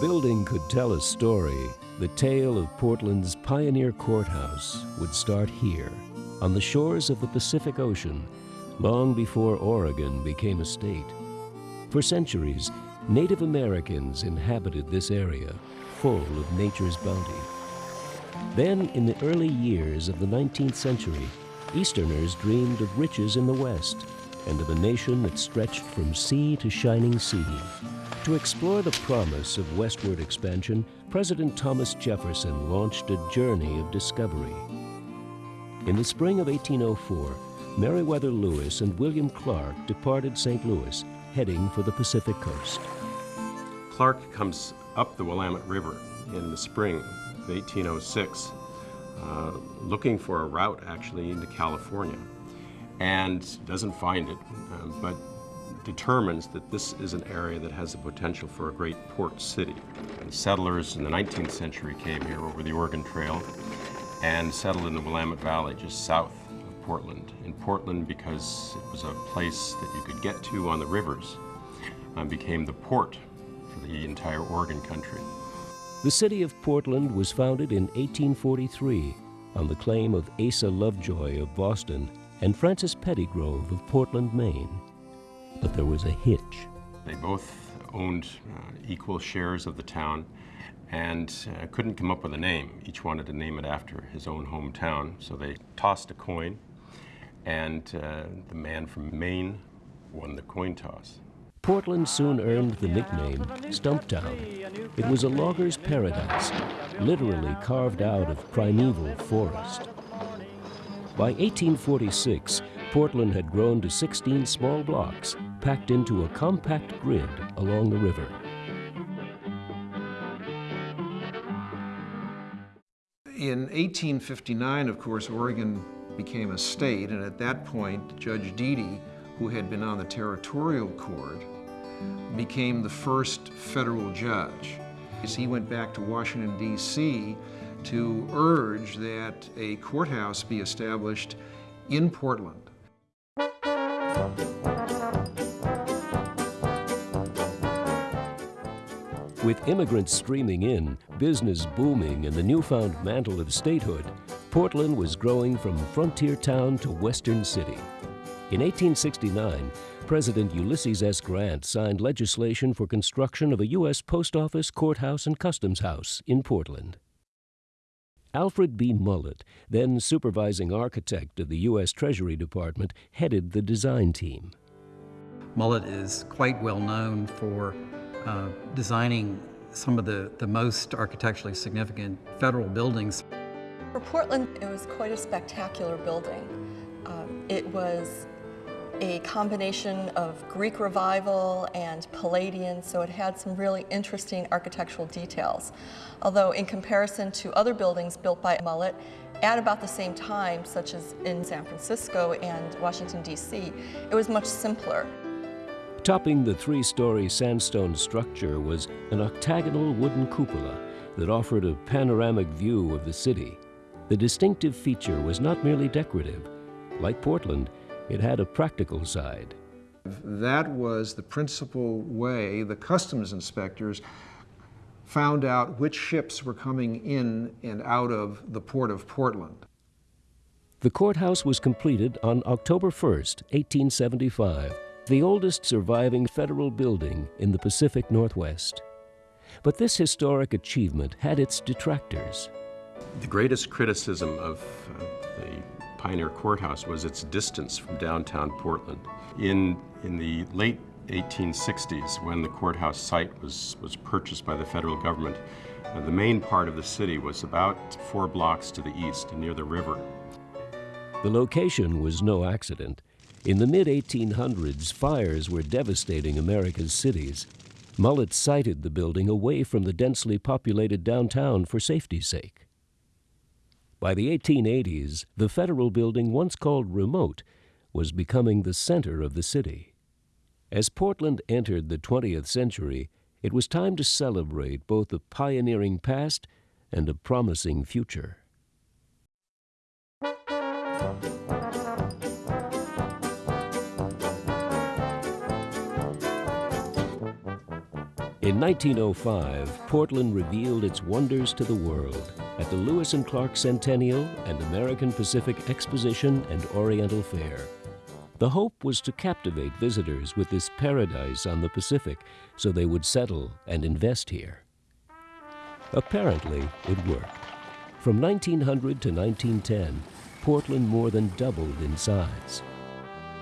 building could tell a story, the tale of Portland's pioneer courthouse would start here, on the shores of the Pacific Ocean, long before Oregon became a state. For centuries, Native Americans inhabited this area, full of nature's bounty. Then, in the early years of the 19th century, Easterners dreamed of riches in the West and of a nation that stretched from sea to shining sea. To explore the promise of westward expansion, President Thomas Jefferson launched a journey of discovery. In the spring of 1804, Meriwether Lewis and William Clark departed St. Louis, heading for the Pacific coast. Clark comes up the Willamette River in the spring of 1806, uh, looking for a route actually into California, and doesn't find it, uh, but determines that this is an area that has the potential for a great port city. And settlers in the 19th century came here over the Oregon Trail and settled in the Willamette Valley just south of Portland. In Portland, because it was a place that you could get to on the rivers, um, became the port for the entire Oregon country. The city of Portland was founded in 1843 on the claim of Asa Lovejoy of Boston and Francis Pettigrove of Portland, Maine. But there was a hitch. They both owned uh, equal shares of the town and uh, couldn't come up with a name. Each wanted to name it after his own hometown, so they tossed a coin, and uh, the man from Maine won the coin toss. Portland soon earned the nickname Stumptown. It was a logger's paradise, literally carved out of primeval forest. By 1846, Portland had grown to 16 small blocks packed into a compact grid along the river. In 1859, of course, Oregon became a state, and at that point, Judge Deady, who had been on the territorial court, became the first federal judge. He went back to Washington, D.C. to urge that a courthouse be established in Portland. With immigrants streaming in, business booming, and the newfound mantle of statehood, Portland was growing from frontier town to western city. In 1869, President Ulysses S. Grant signed legislation for construction of a U.S. Post Office, Courthouse, and Customs House in Portland. Alfred B. Mullett, then supervising architect of the U.S. Treasury Department, headed the design team. Mullett is quite well known for uh, designing some of the, the most architecturally significant federal buildings. For Portland, it was quite a spectacular building. Um, it was a combination of Greek revival and Palladian, so it had some really interesting architectural details. Although in comparison to other buildings built by Mullett at about the same time, such as in San Francisco and Washington, D.C., it was much simpler. Topping the three-story sandstone structure was an octagonal wooden cupola that offered a panoramic view of the city. The distinctive feature was not merely decorative. Like Portland, it had a practical side. That was the principal way the customs inspectors found out which ships were coming in and out of the port of Portland. The courthouse was completed on October 1st, 1875, the oldest surviving federal building in the Pacific Northwest. But this historic achievement had its detractors. The greatest criticism of uh, the Pioneer Courthouse was its distance from downtown Portland. In, in the late 1860s, when the courthouse site was, was purchased by the federal government, uh, the main part of the city was about four blocks to the east, near the river. The location was no accident. In the mid-1800s, fires were devastating America's cities. Mullett sited the building away from the densely populated downtown for safety's sake. By the 1880s, the federal building, once called remote, was becoming the center of the city. As Portland entered the 20th century, it was time to celebrate both a pioneering past and a promising future. In 1905, Portland revealed its wonders to the world at the Lewis and Clark Centennial and American Pacific Exposition and Oriental Fair. The hope was to captivate visitors with this paradise on the Pacific so they would settle and invest here. Apparently, it worked. From 1900 to 1910, Portland more than doubled in size.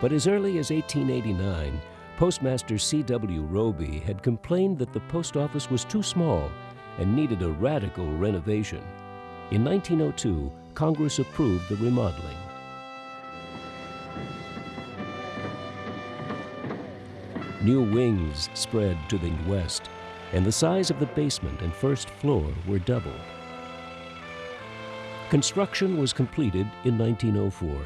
But as early as 1889, Postmaster C.W. Roby had complained that the post office was too small and needed a radical renovation. In 1902, Congress approved the remodeling. New wings spread to the west, and the size of the basement and first floor were doubled. Construction was completed in 1904,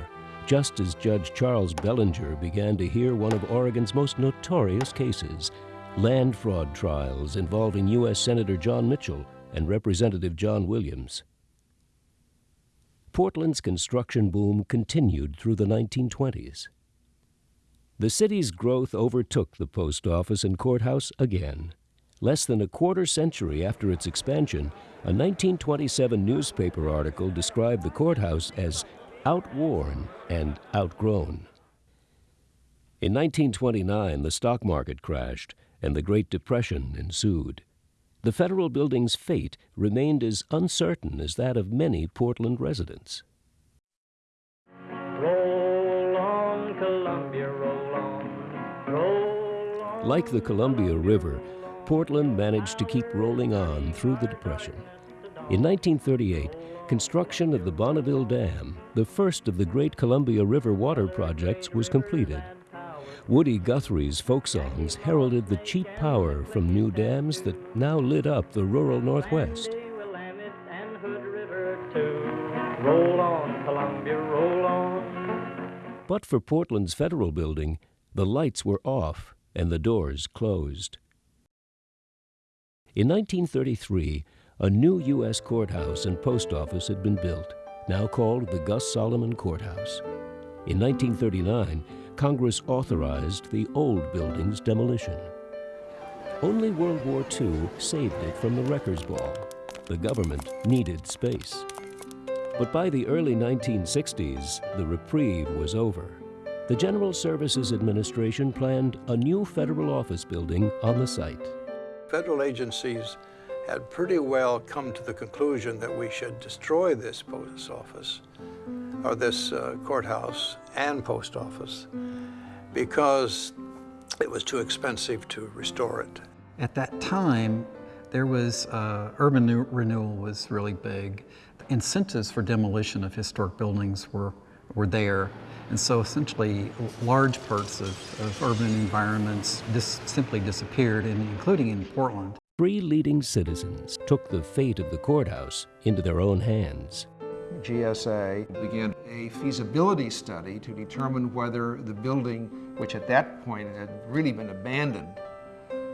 just as Judge Charles Bellinger began to hear one of Oregon's most notorious cases, land fraud trials involving U.S. Senator John Mitchell and Representative John Williams. Portland's construction boom continued through the 1920s. The city's growth overtook the post office and courthouse again. Less than a quarter century after its expansion, a 1927 newspaper article described the courthouse as outworn and outgrown. In 1929, the stock market crashed and the Great Depression ensued. The federal building's fate remained as uncertain as that of many Portland residents. Like the Columbia River, Portland managed to keep rolling on through the Depression. In 1938, construction of the Bonneville Dam, the first of the great Columbia River water projects, was completed. Woody Guthrie's folk songs heralded the cheap power from new dams that now lit up the rural Northwest. But for Portland's federal building, the lights were off and the doors closed. In 1933, a new U.S. courthouse and post office had been built, now called the Gus Solomon Courthouse. In 1939, Congress authorized the old building's demolition. Only World War II saved it from the wrecker's ball. The government needed space. But by the early 1960s, the reprieve was over the General Services Administration planned a new federal office building on the site. Federal agencies had pretty well come to the conclusion that we should destroy this post office, or this uh, courthouse and post office, because it was too expensive to restore it. At that time, there was uh, urban renewal was really big. Incentives for demolition of historic buildings were, were there. And so essentially large parts of, of urban environments just simply disappeared, including in Portland. Three leading citizens took the fate of the courthouse into their own hands. GSA began a feasibility study to determine whether the building, which at that point had really been abandoned,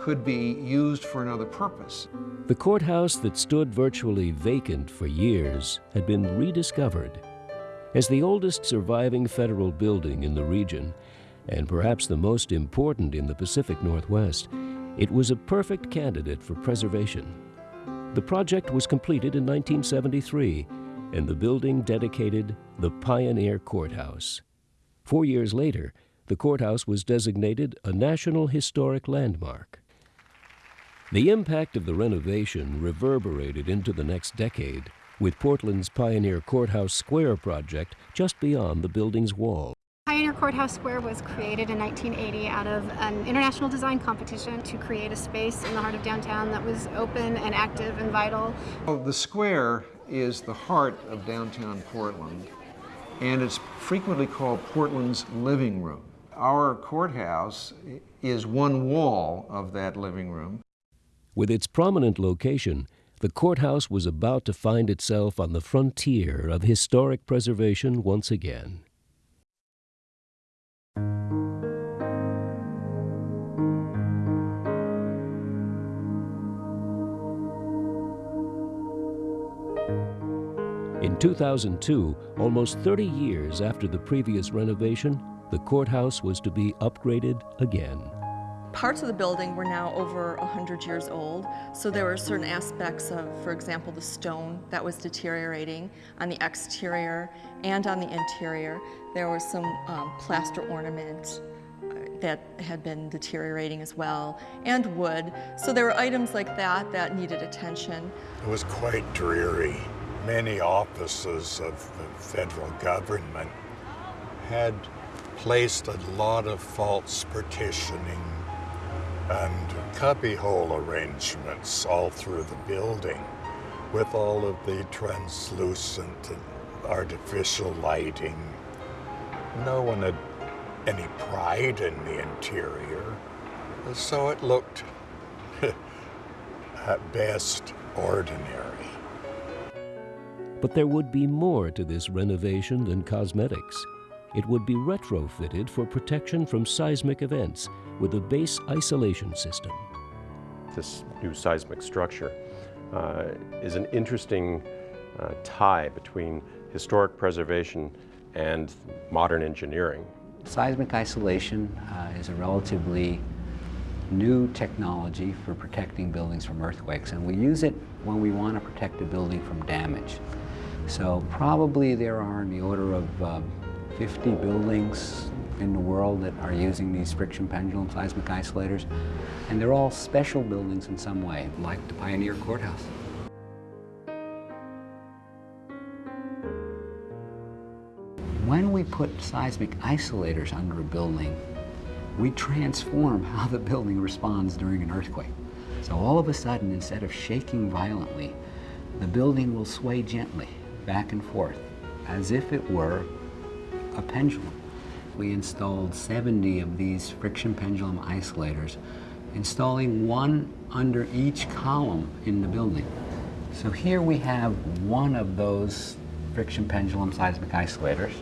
could be used for another purpose. The courthouse that stood virtually vacant for years had been rediscovered as the oldest surviving federal building in the region, and perhaps the most important in the Pacific Northwest, it was a perfect candidate for preservation. The project was completed in 1973, and the building dedicated the Pioneer Courthouse. Four years later, the courthouse was designated a National Historic Landmark. The impact of the renovation reverberated into the next decade with Portland's Pioneer Courthouse Square project just beyond the building's wall. Pioneer Courthouse Square was created in 1980 out of an international design competition to create a space in the heart of downtown that was open and active and vital. Well, the square is the heart of downtown Portland, and it's frequently called Portland's living room. Our courthouse is one wall of that living room. With its prominent location, the courthouse was about to find itself on the frontier of historic preservation once again. In 2002, almost 30 years after the previous renovation, the courthouse was to be upgraded again. parts of the building were now over 100 years old, so there were certain aspects of, for example, the stone that was deteriorating on the exterior and on the interior. There was some um, plaster ornament uh, that had been deteriorating as well, and wood. So there were items like that that needed attention. It was quite dreary. Many offices of the federal government had placed a lot of false partitioning and cubbyhole arrangements all through the building with all of the translucent and artificial lighting. No one had any pride in the interior, so it looked, at best, ordinary. But there would be more to this renovation than cosmetics. It would be retrofitted for protection from seismic events with a base isolation system. This new seismic structure uh, is an interesting uh, tie between historic preservation and modern engineering. Seismic isolation uh, is a relatively new technology for protecting buildings from earthquakes, and we use it when we want to protect a building from damage. So probably there are in the order of um, 50 buildings in the world that are using these friction pendulum seismic isolators, and they're all special buildings in some way, like the Pioneer Courthouse. When we put seismic isolators under a building, we transform how the building responds during an earthquake. So all of a sudden, instead of shaking violently, the building will sway gently back and forth as if it were a pendulum. We installed 70 of these friction pendulum isolators, installing one under each column in the building. So here we have one of those friction pendulum seismic isolators,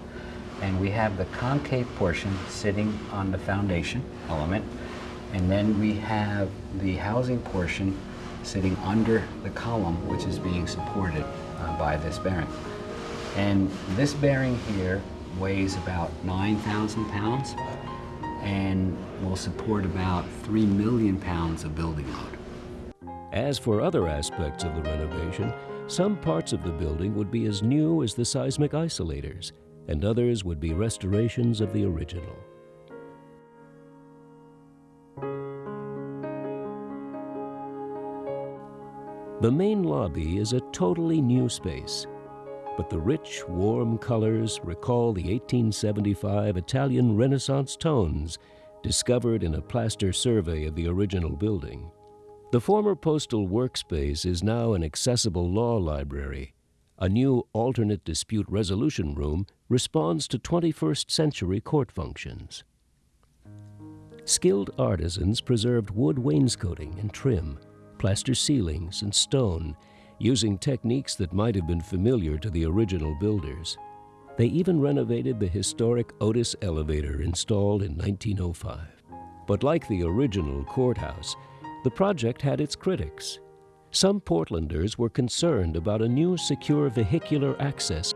and we have the concave portion sitting on the foundation element, and then we have the housing portion sitting under the column, which is being supported uh, by this bearing. And this bearing here weighs about 9,000 pounds and will support about 3 million pounds of building load. As for other aspects of the renovation, some parts of the building would be as new as the seismic isolators, and others would be restorations of the original. The main lobby is a totally new space, but the rich, warm colors recall the 1875 Italian Renaissance tones discovered in a plaster survey of the original building. The former postal workspace is now an accessible law library. A new alternate dispute resolution room responds to 21st century court functions. Skilled artisans preserved wood wainscoting and trim, plaster ceilings and stone, using techniques that might have been familiar to the original builders. They even renovated the historic Otis elevator installed in 1905. But like the original courthouse, the project had its critics. Some Portlanders were concerned about a new secure vehicular access.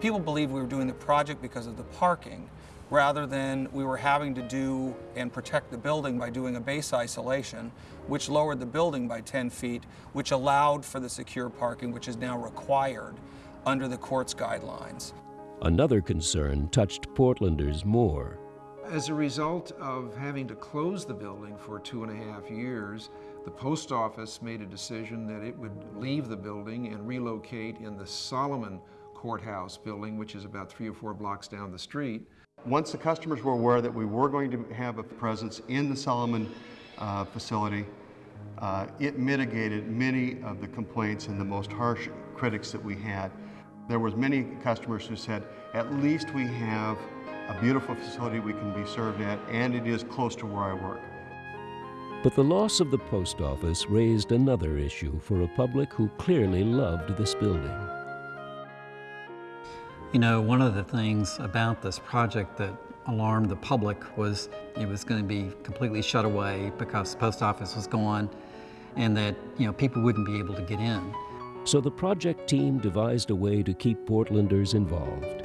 People believed we were doing the project because of the parking, rather than we were having to do and protect the building by doing a base isolation, which lowered the building by 10 feet, which allowed for the secure parking, which is now required under the court's guidelines. Another concern touched Portlanders more. As a result of having to close the building for two and a half years, the post office made a decision that it would leave the building and relocate in the Solomon Courthouse building, which is about three or four blocks down the street. Once the customers were aware that we were going to have a presence in the Solomon uh, facility, uh, it mitigated many of the complaints and the most harsh critics that we had. There was many customers who said, at least we have a beautiful facility we can be served at, and it is close to where I work. But the loss of the post office raised another issue for a public who clearly loved this building. You know, one of the things about this project that alarmed the public was it was going to be completely shut away because the post office was gone and that, you know, people wouldn't be able to get in. So the project team devised a way to keep Portlanders involved.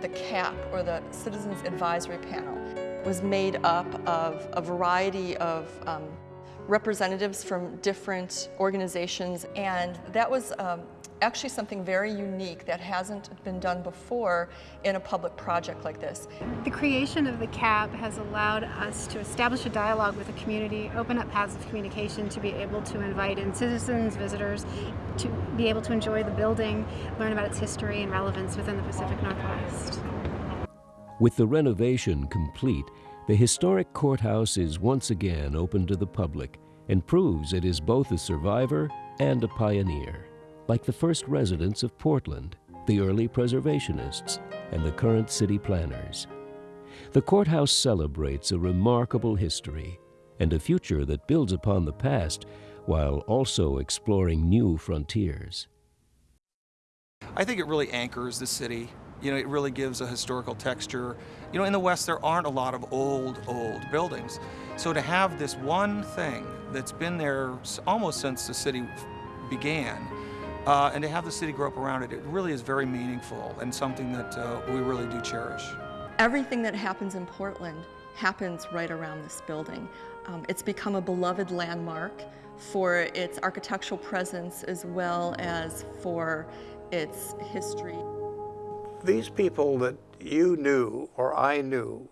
The CAP, or the Citizens Advisory Panel, was made up of a variety of um, representatives from different organizations, and that was um, actually something very unique that hasn't been done before in a public project like this. The creation of the CAP has allowed us to establish a dialogue with the community, open up paths of communication to be able to invite in citizens, visitors, to be able to enjoy the building, learn about its history and relevance within the Pacific Northwest. With the renovation complete, the historic courthouse is once again open to the public and proves it is both a survivor and a pioneer, like the first residents of Portland, the early preservationists, and the current city planners. The courthouse celebrates a remarkable history and a future that builds upon the past while also exploring new frontiers. I think it really anchors the city. You know, it really gives a historical texture. You know, in the West, there aren't a lot of old, old buildings. So to have this one thing that's been there almost since the city began, uh, and to have the city grow up around it, it really is very meaningful and something that uh, we really do cherish. Everything that happens in Portland happens right around this building. Um, it's become a beloved landmark for its architectural presence as well as for its history. These people that you knew or I knew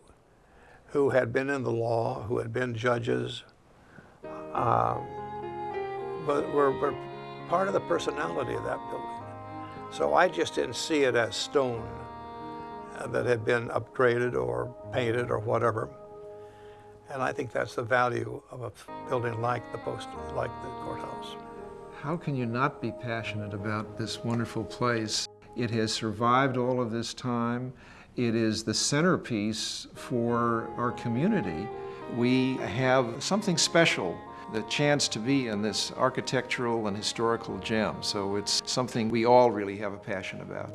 who had been in the law, who had been judges, um, but were, were part of the personality of that building. So I just didn't see it as stone uh, that had been upgraded or painted or whatever. And I think that's the value of a building like the post, like the courthouse. How can you not be passionate about this wonderful place? It has survived all of this time. It is the centerpiece for our community. We have something special, the chance to be in this architectural and historical gem. So it's something we all really have a passion about.